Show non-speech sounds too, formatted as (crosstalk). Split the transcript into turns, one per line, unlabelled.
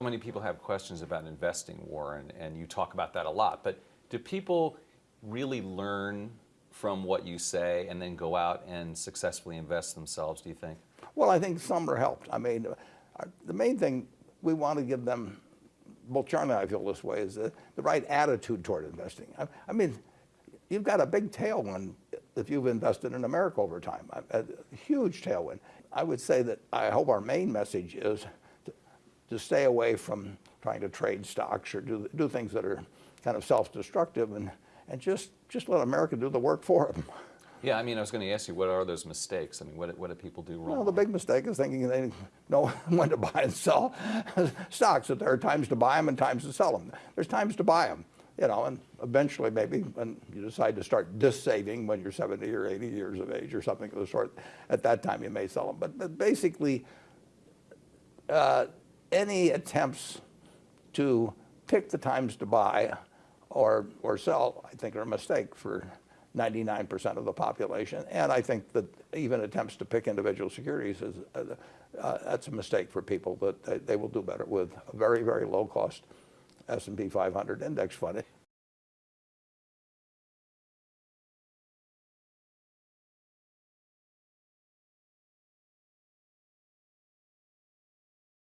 So many people have questions about investing, Warren, and you talk about that a lot. But do people really learn from what you say and then go out and successfully invest themselves, do you think?
Well, I think some are helped. I mean, uh, the main thing we want to give them, both Charlie and I feel this way, is the, the right attitude toward investing. I, I mean, you've got a big tailwind if you've invested in America over time, a, a huge tailwind. I would say that I hope our main message is to stay away from trying to trade stocks or do, do things that are kind of self-destructive and, and just, just let America do the work for them.
Yeah, I mean, I was going to ask you, what are those mistakes? I mean, what, what do people do wrong?
Well, the big mistake is thinking they know (laughs) when to buy and sell (laughs) stocks, that there are times to buy them and times to sell them. There's times to buy them, you know, and eventually maybe when you decide to start dis-saving when you're 70 or 80 years of age or something of the sort, at that time you may sell them. But, but basically, uh, any attempts to pick the times to buy or, or sell, I think are a mistake for 99% of the population. And I think that even attempts to pick individual securities is uh, uh, that's a mistake for people that they, they, will do better with a very, very low cost S&P 500 index fund.